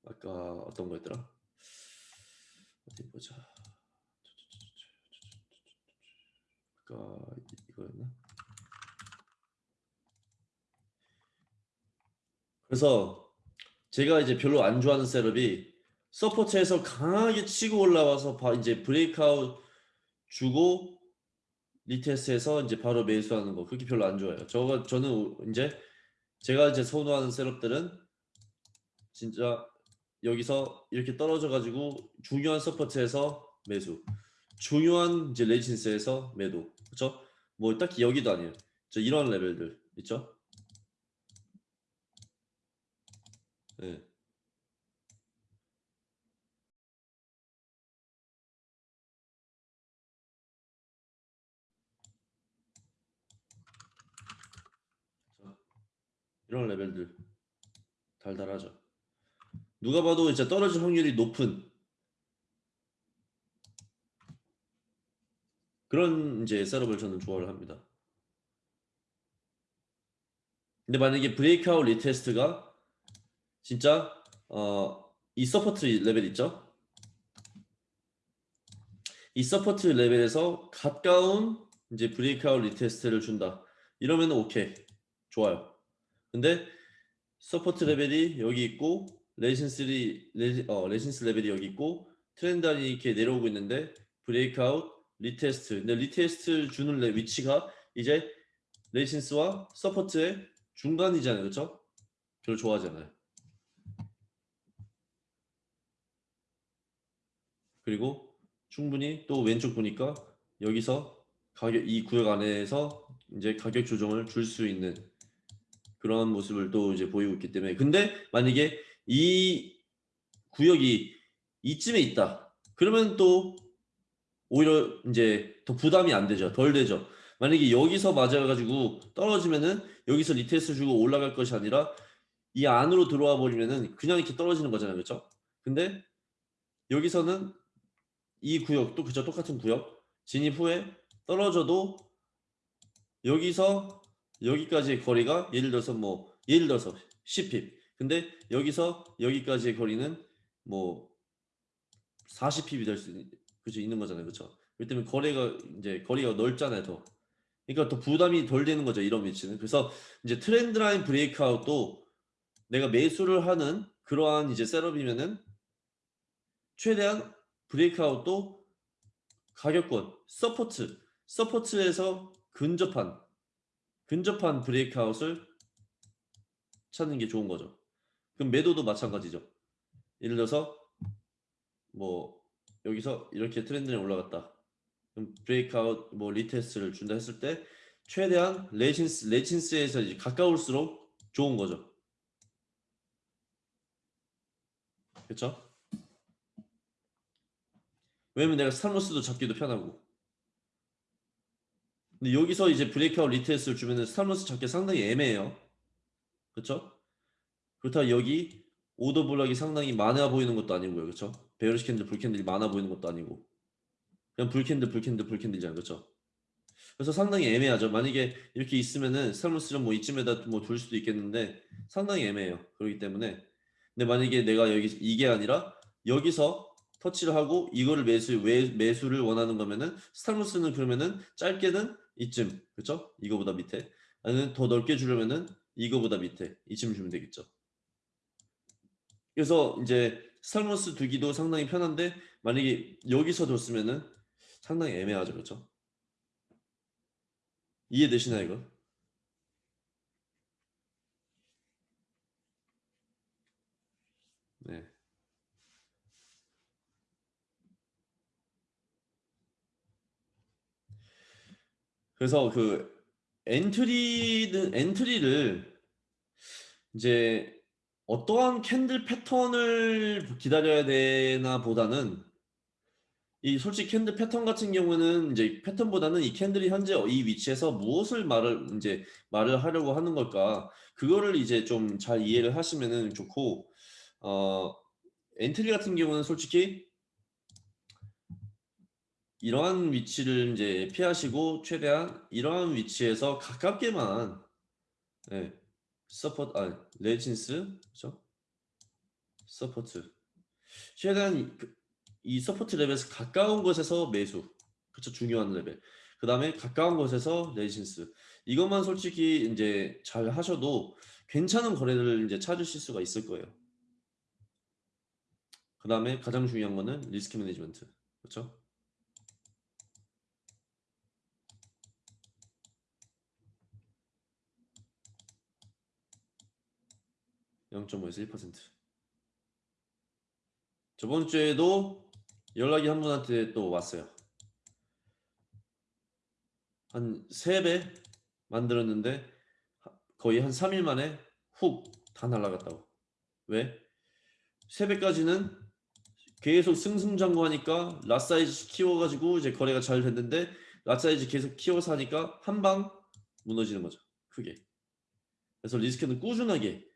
아까 어떤 거였더라? 어디 보자. 아까 이거였나? 그래서 제가 이제 별로 안 좋아하는 setup이 support에서 강하게 치고 올라와서 바 이제 breakout 주고 retest해서 이제 바로 매수하는 거 그렇게 별로 안 좋아해요. 저가 저는 이제 제가 이제 선호하는 setup들은 진짜 여기서 이렇게 떨어져 가지고 중요한 support에서 매수 중요한 이제 resistance에서 매도 그렇죠? 뭐 딱히 여기도 아니에요. 저 이런 레벨들 있죠? 네. 이런 레벨들 달달하죠. 누가 봐도 이제 떨어질 확률이 높은 그런 이제 setup을 저는 좋아를 합니다. 근데 만약에 breakout retest가 진짜 어, 이 support level 있죠? 이 support level에서 가까운 이제 breakout retest를 준다. 이러면 오케이. 좋아요. 근데 support level이 여기 있고 resistance 레, 어, resistance level이 여기 있고 trend line이 이렇게 내려오고 있는데 breakout retest. 근데 retest 주는 레 위치가 이제 resistance와 support의 중간이잖아요. 그렇죠? 별로 좋아하지 않아요. 그리고 충분히 또 왼쪽 보니까 여기서 가격 이 구역 안에서 이제 가격 조정을 줄 수 있는 그런 모습을 또 이제 보이고 있기 때문에. 근데 만약에 이 구역이 이쯤에 있다. 그러면 또 오히려 이제 더 부담이 안 되죠. 덜 되죠. 만약에 여기서 맞아가지고 떨어지면은 여기서 retest 주고 올라갈 것이 아니라 이 안으로 들어와 버리면은 그냥 이렇게 떨어지는 거잖아요. 그렇죠 근데 여기서는 이 구역도 그저 똑같은 구역 진입 후에 떨어져도 여기서 여기까지의 거리가 예를 들어서 뭐 예를 들어서 10핍. 근데 여기서 여기까지의 거리는 뭐 40핍이 될수 그죠? 있는 거잖아요. 그렇죠 그렇기 때문에 거리가 이제 거리가 넓잖아요 더. 그러니까 더 부담이 덜 되는 거죠 이런 위치는. 그래서 이제 트렌드 라인 브레이크아웃도 내가 매수를 하는 그러한 이제 setup이면은 최대한 breakout도 가격권 support support에서 근접한 근접한 breakout을 찾는 게 좋은 거죠. 그럼 매도도 마찬가지죠. 예를 들어서 뭐 여기서 이렇게 트렌드에 올라갔다. 그럼 breakout 뭐 retest를 준다 했을 때 최대한 resistance resistance에서 이제 가까울수록 좋은 거죠. 그렇죠? 왜냐면 내가 stop loss도 잡기도 편하고 근데 여기서 이제 breakout retest를 주면은 stop loss 잡기 상당히 애매해요. 그쵸? 그렇다고 여기 order block이 상당히 많아 보이는 것도 아니고요. 그쵸? bearish candle bull candle이 많아 보이는 것도 아니고. 그냥 불캔들 불캔들 불캔들이잖아요. 그쵸? 그래서 상당히 애매하죠. 만약에 이렇게 있으면은 stop loss를 뭐 이쯤에다 뭐 둘 수도 있겠는데 상당히 애매해요. 그렇기 때문에. 근데 만약에 내가 여기 이게 아니라 여기서 터치를 하고 이거를 매수 왜, 매수를 원하는 거면은 stop loss는 그러면은 짧게는 이쯤 그렇죠? 이거보다 밑에 아니면 더 넓게 주려면은 이거보다 밑에 이쯤 주면 되겠죠. 그래서 이제 stop loss 두기도 상당히 편한데 만약에 여기서 뒀으면은 상당히 애매하죠, 그렇죠? 이해되시나요, 이거? 네. 그래서 그 엔트리는 엔트리를 이제 어떠한 candle 패턴을 기다려야 되나 보다는 이 솔직히 candle 패턴 같은 경우는 이제 패턴보다는 이 candle이 현재 이 위치에서 무엇을 말을 이제 말을 하려고 하는 걸까? 그거를 이제 좀 잘 이해를 하시면은 좋고 어 entry 같은 경우는 솔직히 이러한 위치를 이제 피하시고 최대한 이러한 위치에서 가깝게만 네, support 아 resistance 그렇죠? support 최대한 그, 이 support level에서 가까운 곳에서 매수. 그렇죠 중요한 레벨. 그 다음에 가까운 곳에서 resistance. 이것만 솔직히 이제 잘 하셔도 괜찮은 거래를 이제 찾으실 수가 있을 거예요. 그 다음에 가장 중요한 거는 risk management. 그렇죠 0.5에서 1% 저번 주에도 연락이 한 분한테 또 왔어요. 한 3배 만들었는데 거의 한 3일 만에 훅 다 날라갔다고. 왜? 3배까지는 계속 승승장구하니까 lot size 키워가지고 이제 거래가 잘 됐는데 lot size 계속 키워서 하니까 한 방 무너지는 거죠. 크게. 그래서 리스크는 꾸준하게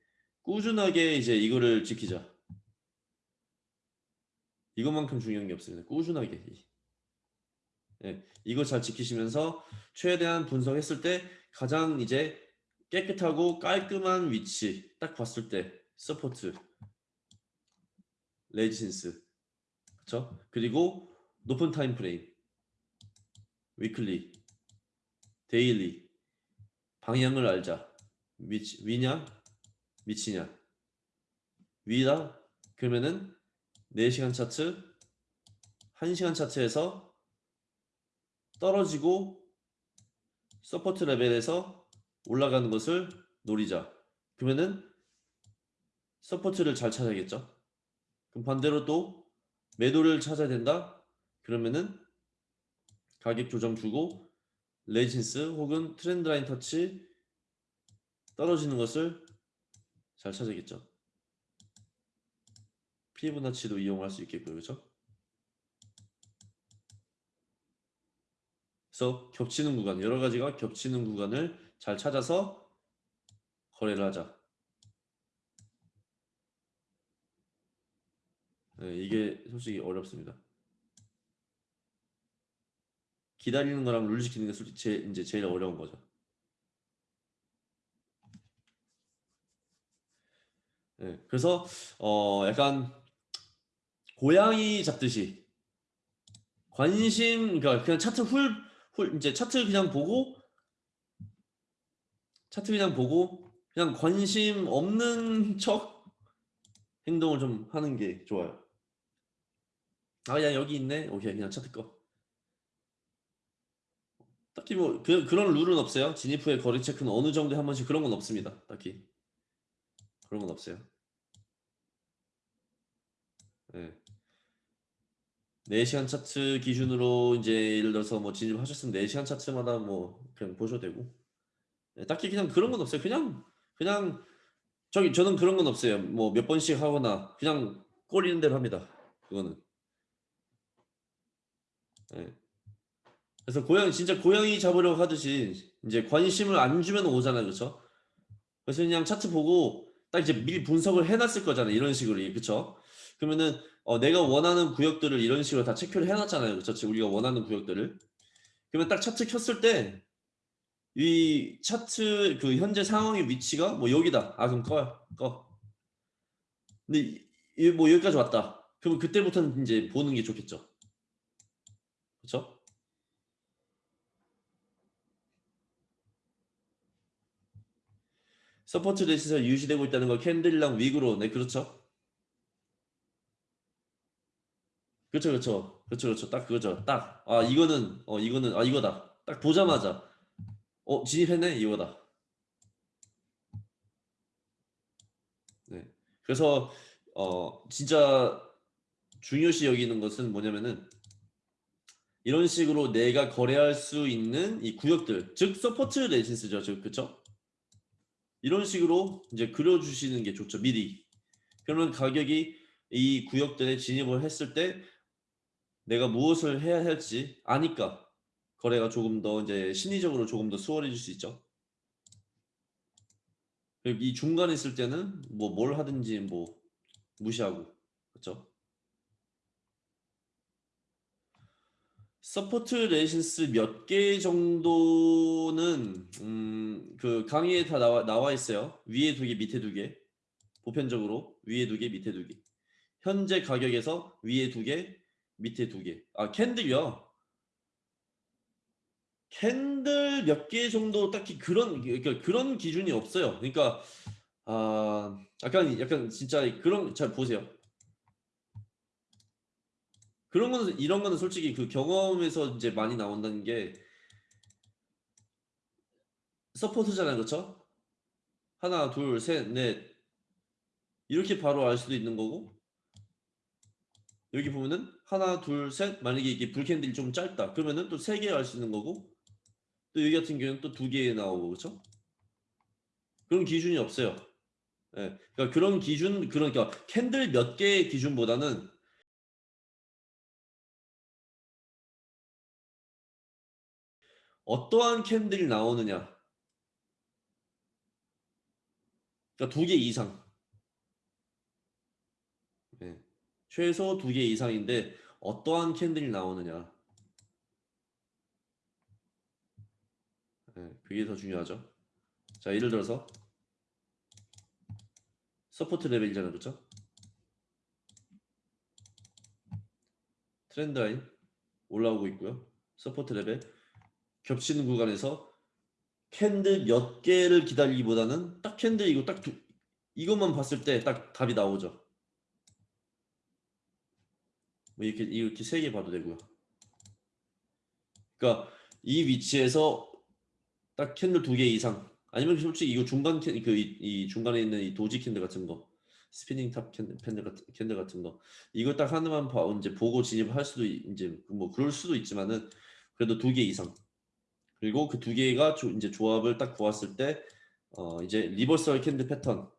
꾸준하게 이제 이거를 지키자. 이것만큼 중요한 게 없습니다. 꾸준하게. 예, 이거 잘 지키시면서 최대한 분석했을 때 가장 이제 깨끗하고 깔끔한 위치 딱 봤을 때 support resistance 그렇죠? 그리고 높은 time frame weekly daily 방향을 알자 위치, 위냐 밑이냐? 위다? 그러면은 4시간 차트 1시간 차트에서 떨어지고 support level에서 올라가는 것을 노리자. 그러면은 support를 잘 찾아야겠죠? 그럼 반대로 또 매도를 찾아야 된다? 그러면은 가격 조정 주고 레지센스 혹은 트렌드 라인 터치 떨어지는 것을 잘 찾아야겠죠? 피부나치도 이용할 수 있겠고요 그렇죠 그래서 겹치는 구간 여러 가지가 겹치는 구간을 잘 찾아서 거래를 하자. 네, 이게 솔직히 어렵습니다. 기다리는 거랑 룰 지키는 게 솔직히 제, 이제 제일 어려운 거죠 네, 그래서 어 약간 고양이 잡듯이 관심 그러니까 그냥 차트 훌, 훌 이제 차트 그냥 보고 차트 그냥 보고 그냥 관심 없는 척 행동을 좀 하는 게 좋아요. 아 그냥 여기 있네. 오케이 그냥 차트 꺼. 딱히 뭐 그, 그런 룰은 없어요. 진입 후에 거리 체크는 어느 정도에 한 번씩 그런 건 없습니다. 딱히 그런 건 없어요. 네. 4시간 차트 기준으로 이제 예를 들어서 뭐 진입하셨으면 4시간 차트마다 뭐 그냥 보셔도 되고 네, 딱히 그냥 그런 건 없어요. 그냥 그냥 저기 저는 그런 건 없어요. 뭐 몇 번씩 하거나 그냥 꼬리는 대로 합니다. 그거는. 네. 그래서 고양이 진짜 고양이 잡으려고 하듯이 이제 관심을 안 주면 오잖아요. 그렇죠? 그래서 그냥 차트 보고 딱 이제 미리 분석을 해놨을 거잖아요. 이런 식으로. 그렇죠? 그러면은 어, 내가 원하는 구역들을 이런 식으로 다 체크를 해놨잖아요. 그렇죠? 우리가 원하는 구역들을. 그러면 딱 차트 켰을 때 이 차트 그 현재 상황의 위치가 뭐 여기다. 아 그럼 꺼요. 꺼. 근데 이, 뭐 여기까지 왔다. 그러면 그때부터는 이제 보는 게 좋겠죠. 그렇죠? 서포트 레시에서 유지되고 있다는 거 candle이랑 wick으로 네 그렇죠. 그렇죠, 그렇죠, 그렇죠, 그렇죠. 딱 그거죠. 딱. 아 이거는 어 이거는 아 이거다. 딱 보자마자 어 진입했네 이거다. 네. 그래서 어 진짜 중요시 여기는 것은 뭐냐면은 이런 식으로 내가 거래할 수 있는 이 구역들, 즉 서포트 레지스죠, 즉 그렇죠? 이런 식으로 이제 그려주시는 게 좋죠, 미리. 그러면 가격이 이 구역들에 진입을 했을 때 내가 무엇을 해야 할지 아니까 거래가 조금 더 이제 심리적으로 조금 더 수월해질 수 있죠. 이 중간에 있을 때는 뭐 뭘 하든지 뭐 무시하고 그렇죠. support resistance 몇 개 정도는 음, 그 강의에 다 나와, 나와 있어요. 위에 두 개, 밑에 두 개. 보편적으로 위에 두 개, 밑에 두 개. 현재 가격에서 위에 두 개, 밑에 두 개. 아 candle이요. candle 몇 개 정도 딱히 그런 그러니까 그런 기준이 없어요. 그러니까 아 약간 약간 진짜 그런 잘 보세요. 그런 거는 이런 거는 솔직히 그 경험에서 이제 많이 나온다는 게 support잖아요, 그렇죠? 하나, 둘, 셋, 넷. 이렇게 바로 알 수도 있는 거고. 여기 보면은 하나, 둘, 셋. 만약에 이게 불캔들이 좀 짧다. 그러면은 또 세 개 알 수 있는 거고. 또 여기 같은 경우는 또 두 개 나오고. 그렇죠? 그런 기준이 없어요. 예, 그러니까 그런 기준 그러니까 캔들 몇 개의 기준보다는 어떠한 캔들이 나오느냐 그러니까 두 개 이상 네. 최소 두 개 이상인데 어떠한 candle이 나오느냐. 네, 그게 더 중요하죠. 자, 예를 들어서 support level이잖아요. 그렇죠? trend line 올라오고 있고요. support level 겹치는 구간에서 candle 몇 개를 기다리기보다는 딱 candle 이거 딱 두, 이것만 봤을 때 딱 답이 나오죠. 뭐 이렇게 이렇게 세 개 봐도 되고요. 그러니까 이 위치에서 딱 candle 두 개 이상 아니면 솔직히 이거 중간 캔 그이 이 중간에 있는 이 doji candle 같은 거 spinning top candle candle 같은 candle 같은 거 이거 딱 하나만 봐 이제 보고 진입할 수도 있- 이제 뭐 그럴 수도 있지만은 그래도 두 개 이상 그리고 그 두 개가 조, 이제 조합을 딱 보았을 때 어, 이제 리버설 캔들 패턴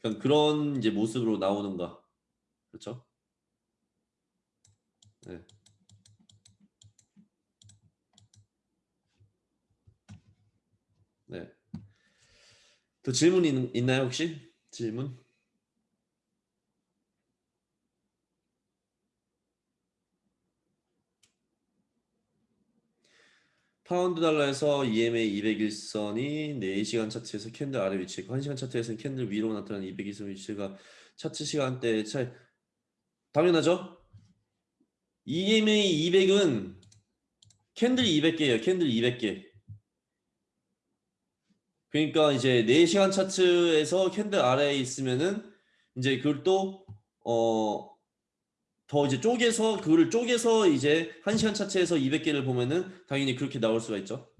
그러니까 그런 이제 모습으로 나오는가 그렇죠? 네. 네. 또 질문 있, 있나요 혹시? 질문? 파운드 달러에서 EMA 200일선이 4시간 차트에서 candle 아래 위치했고 1시간 차트에서는 candle 위로 나타나는 200일선 위치가 차트 시간대 차이 당연하죠? EMA 200은 candle 200개예요. candle 200개. 그러니까 이제 4시간 차트에서 candle 아래에 있으면은 이제 그걸 또 어, 더 이제 쪼개서 그거를 쪼개서 이제 1시간 차트에서 200개를 보면은 당연히 그렇게 나올 수가 있죠.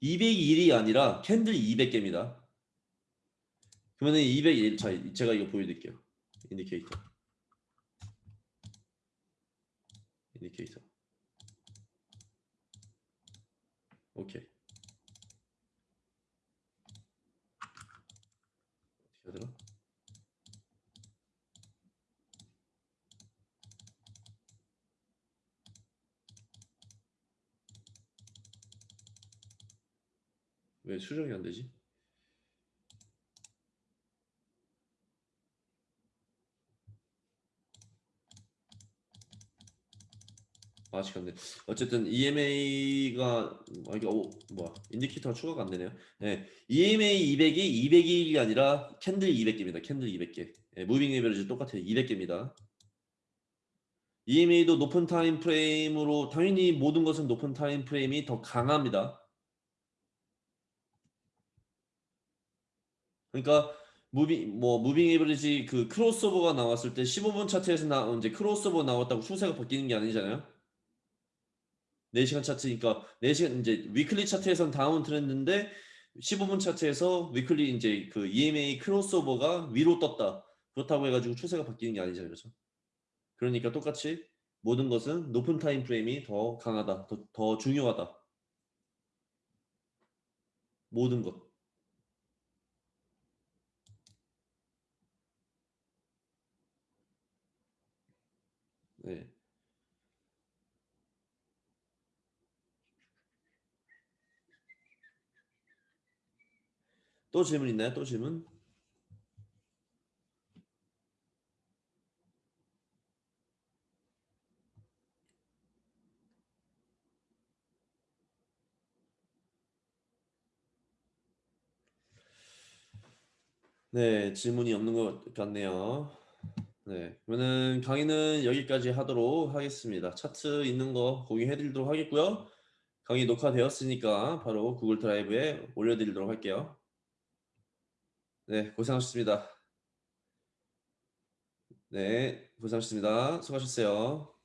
201이 아니라 candle 200개입니다. 그러면은 201, 자, 제가 이거 보여드릴게요. Indicator. Indicator. 오케이. 어떻게 하더라? 왜 수정이 안 되지? 아직 안 돼. 어쨌든 EMA가 아 이게 오 뭐야 indicator가 추가가 안 되네요. 네, EMA 200이 200이 아니라 candle 200개입니다. candle 200개. 네, moving average 똑같아요. 200개입니다. EMA도 높은 time frame으로 당연히 모든 것은 높은 time frame이 더 강합니다. 그러니까 moving 뭐 moving average 그 crossover가 나왔을 때 15분 차트에서 나 이제 크로스오버 나왔다고 추세가 바뀌는 게 아니잖아요. 4시간 차트니까 4시간 이제 weekly 차트에선 downtrend인데 15분 차트에서 weekly 이제 그 EMA 크로스오버가 위로 떴다. 그렇다고 해가지고 추세가 바뀌는 게 아니잖아요. 그렇죠? 그러니까 똑같이 모든 것은 높은 time frame이 더 강하다. 더, 더 중요하다. 모든 것. 네. 또 질문 있나요? 또 질문? 네, 질문이 없는 것 같네요. 네, 그러면은 강의는 여기까지 하도록 하겠습니다. 차트 있는 거 공유해드리도록 하겠고요. 강의 녹화되었으니까 바로 구글 드라이브에 올려드리도록 할게요. 네, 고생하셨습니다. 네, 고생하셨습니다. 수고하셨어요.